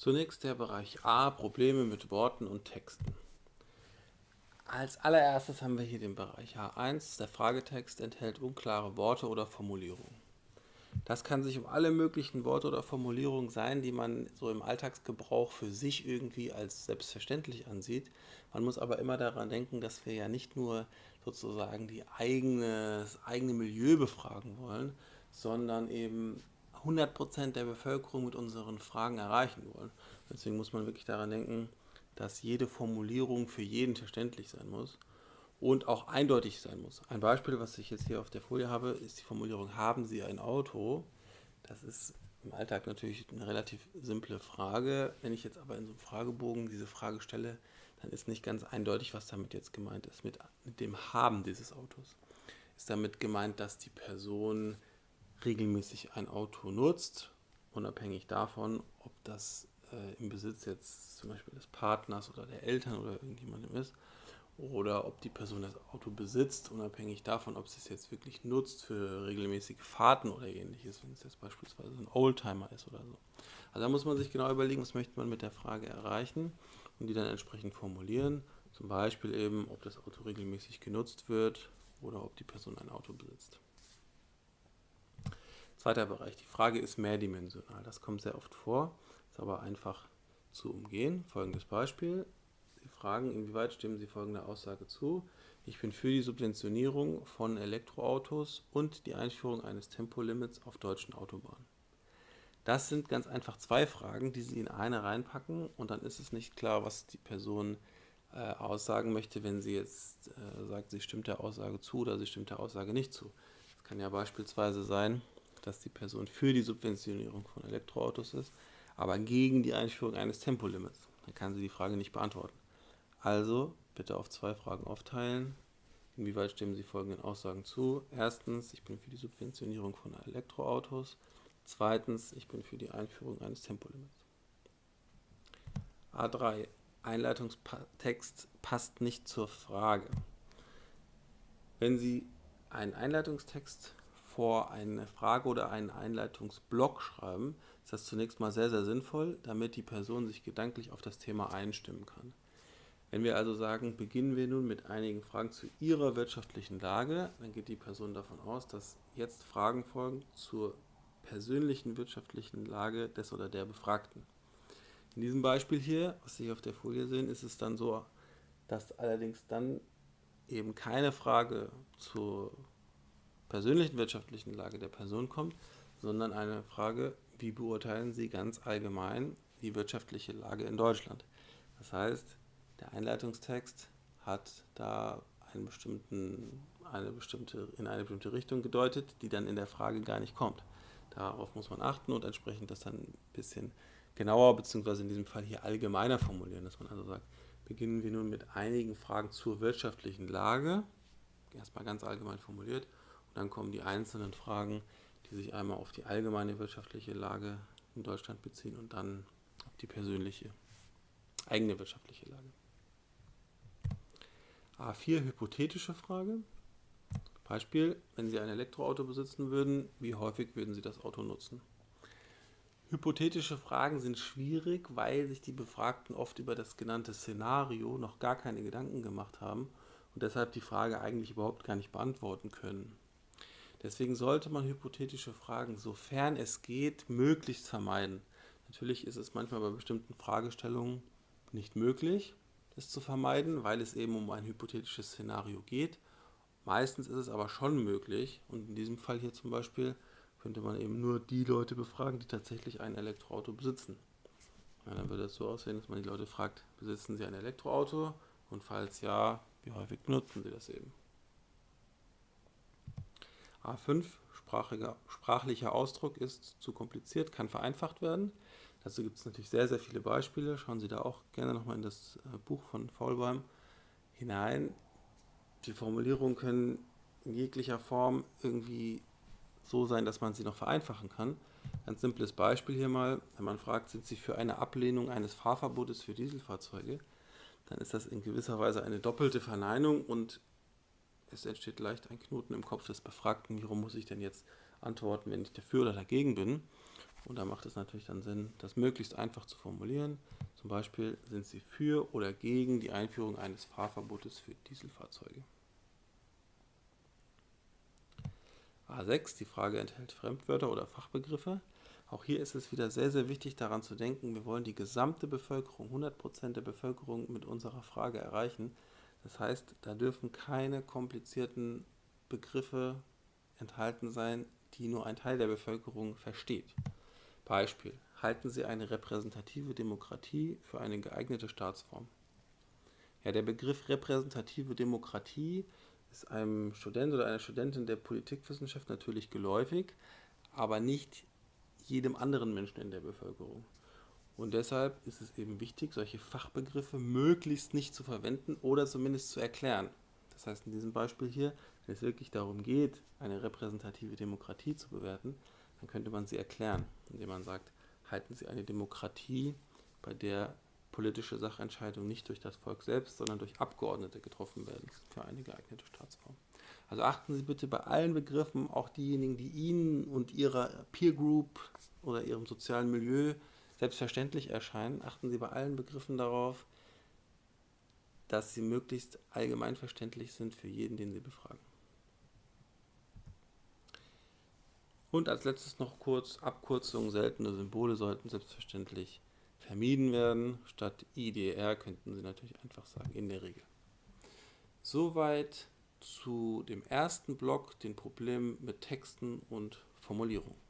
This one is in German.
Zunächst der Bereich A, Probleme mit Worten und Texten. Als allererstes haben wir hier den Bereich A1. Der Fragetext enthält unklare Worte oder Formulierungen. Das kann sich um alle möglichen Worte oder Formulierungen sein, die man so im Alltagsgebrauch für sich irgendwie als selbstverständlich ansieht. Man muss aber immer daran denken, dass wir ja nicht nur sozusagen die eigene, das eigene Milieu befragen wollen, sondern eben 100% der Bevölkerung mit unseren Fragen erreichen wollen. Deswegen muss man wirklich daran denken, dass jede Formulierung für jeden verständlich sein muss und auch eindeutig sein muss. Ein Beispiel, was ich jetzt hier auf der Folie habe, ist die Formulierung, haben Sie ein Auto? Das ist im Alltag natürlich eine relativ simple Frage. Wenn ich jetzt aber in so einem Fragebogen diese Frage stelle, dann ist nicht ganz eindeutig, was damit jetzt gemeint ist, mit, mit dem Haben dieses Autos. Ist damit gemeint, dass die Person regelmäßig ein Auto nutzt, unabhängig davon, ob das äh, im Besitz jetzt zum Beispiel des Partners oder der Eltern oder irgendjemandem ist, oder ob die Person das Auto besitzt, unabhängig davon, ob sie es jetzt wirklich nutzt für regelmäßige Fahrten oder ähnliches, wenn es jetzt beispielsweise ein Oldtimer ist oder so. Also da muss man sich genau überlegen, was möchte man mit der Frage erreichen und die dann entsprechend formulieren. Zum Beispiel eben, ob das Auto regelmäßig genutzt wird oder ob die Person ein Auto besitzt. Zweiter Bereich. Die Frage ist mehrdimensional. Das kommt sehr oft vor, ist aber einfach zu umgehen. Folgendes Beispiel. Sie fragen, inwieweit stimmen Sie folgender Aussage zu? Ich bin für die Subventionierung von Elektroautos und die Einführung eines Tempolimits auf deutschen Autobahnen. Das sind ganz einfach zwei Fragen, die Sie in eine reinpacken und dann ist es nicht klar, was die Person äh, aussagen möchte, wenn sie jetzt äh, sagt, sie stimmt der Aussage zu oder sie stimmt der Aussage nicht zu. Es kann ja beispielsweise sein, dass die Person für die Subventionierung von Elektroautos ist, aber gegen die Einführung eines Tempolimits. Dann kann sie die Frage nicht beantworten. Also bitte auf zwei Fragen aufteilen. Inwieweit stimmen Sie folgenden Aussagen zu? Erstens, ich bin für die Subventionierung von Elektroautos. Zweitens, ich bin für die Einführung eines Tempolimits. A3. Einleitungstext passt nicht zur Frage. Wenn Sie einen Einleitungstext vor eine Frage oder einen Einleitungsblock schreiben, ist das zunächst mal sehr, sehr sinnvoll, damit die Person sich gedanklich auf das Thema einstimmen kann. Wenn wir also sagen, beginnen wir nun mit einigen Fragen zu Ihrer wirtschaftlichen Lage, dann geht die Person davon aus, dass jetzt Fragen folgen zur persönlichen wirtschaftlichen Lage des oder der Befragten. In diesem Beispiel hier, was Sie auf der Folie sehen, ist es dann so, dass allerdings dann eben keine Frage zur persönlichen wirtschaftlichen Lage der Person kommt, sondern eine Frage, wie beurteilen Sie ganz allgemein die wirtschaftliche Lage in Deutschland? Das heißt, der Einleitungstext hat da einen bestimmten, eine bestimmte, in eine bestimmte Richtung gedeutet, die dann in der Frage gar nicht kommt. Darauf muss man achten und entsprechend das dann ein bisschen genauer, beziehungsweise in diesem Fall hier allgemeiner formulieren, dass man also sagt, beginnen wir nun mit einigen Fragen zur wirtschaftlichen Lage, erstmal ganz allgemein formuliert, dann kommen die einzelnen Fragen, die sich einmal auf die allgemeine wirtschaftliche Lage in Deutschland beziehen und dann auf die persönliche, eigene wirtschaftliche Lage. A4 hypothetische Frage. Beispiel, wenn Sie ein Elektroauto besitzen würden, wie häufig würden Sie das Auto nutzen? Hypothetische Fragen sind schwierig, weil sich die Befragten oft über das genannte Szenario noch gar keine Gedanken gemacht haben und deshalb die Frage eigentlich überhaupt gar nicht beantworten können. Deswegen sollte man hypothetische Fragen, sofern es geht, möglichst vermeiden. Natürlich ist es manchmal bei bestimmten Fragestellungen nicht möglich, das zu vermeiden, weil es eben um ein hypothetisches Szenario geht. Meistens ist es aber schon möglich und in diesem Fall hier zum Beispiel könnte man eben nur die Leute befragen, die tatsächlich ein Elektroauto besitzen. Ja, dann würde es so aussehen, dass man die Leute fragt, besitzen sie ein Elektroauto und falls ja, wie häufig benutzen sie das eben. A5, sprachiger, sprachlicher Ausdruck ist zu kompliziert, kann vereinfacht werden. Dazu gibt es natürlich sehr, sehr viele Beispiele. Schauen Sie da auch gerne nochmal in das äh, Buch von Faulbeim hinein. Die Formulierungen können in jeglicher Form irgendwie so sein, dass man sie noch vereinfachen kann. Ganz simples Beispiel hier mal, wenn man fragt, sind Sie für eine Ablehnung eines Fahrverbotes für Dieselfahrzeuge, dann ist das in gewisser Weise eine doppelte Verneinung und es entsteht leicht ein Knoten im Kopf des Befragten, warum muss ich denn jetzt antworten, wenn ich dafür oder dagegen bin. Und da macht es natürlich dann Sinn, das möglichst einfach zu formulieren. Zum Beispiel sind Sie für oder gegen die Einführung eines Fahrverbotes für Dieselfahrzeuge. A6, die Frage enthält Fremdwörter oder Fachbegriffe. Auch hier ist es wieder sehr, sehr wichtig daran zu denken, wir wollen die gesamte Bevölkerung, 100% der Bevölkerung mit unserer Frage erreichen. Das heißt, da dürfen keine komplizierten Begriffe enthalten sein, die nur ein Teil der Bevölkerung versteht. Beispiel. Halten Sie eine repräsentative Demokratie für eine geeignete Staatsform? Ja, der Begriff repräsentative Demokratie ist einem Student oder einer Studentin der Politikwissenschaft natürlich geläufig, aber nicht jedem anderen Menschen in der Bevölkerung. Und deshalb ist es eben wichtig, solche Fachbegriffe möglichst nicht zu verwenden oder zumindest zu erklären. Das heißt, in diesem Beispiel hier, wenn es wirklich darum geht, eine repräsentative Demokratie zu bewerten, dann könnte man sie erklären, indem man sagt, halten Sie eine Demokratie, bei der politische Sachentscheidungen nicht durch das Volk selbst, sondern durch Abgeordnete getroffen werden für eine geeignete Staatsform. Also achten Sie bitte bei allen Begriffen, auch diejenigen, die Ihnen und Ihrer Peer Group oder Ihrem sozialen Milieu selbstverständlich erscheinen, achten Sie bei allen Begriffen darauf, dass sie möglichst allgemeinverständlich sind für jeden, den Sie befragen. Und als letztes noch kurz, Abkürzungen, seltene Symbole sollten selbstverständlich vermieden werden. Statt IDR könnten Sie natürlich einfach sagen, in der Regel. Soweit zu dem ersten Block, den Problemen mit Texten und Formulierungen.